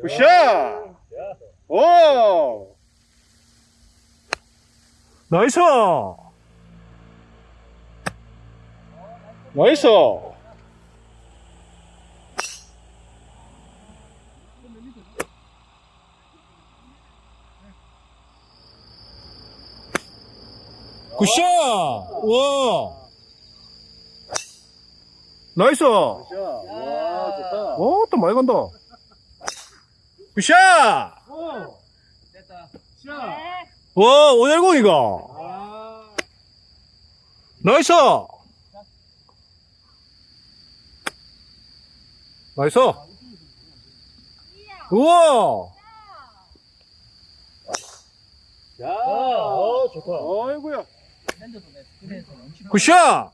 굿샷! 오! 나이스! 나이스! 굿샷! 와! 나이스! 와 좋다. 오, 또 많이 간다. 굿샷! 됐다. 와, 510이가. 아. 나이스! 나이스! 우와! 야. 어 좋다. 어이구야. 굿샷!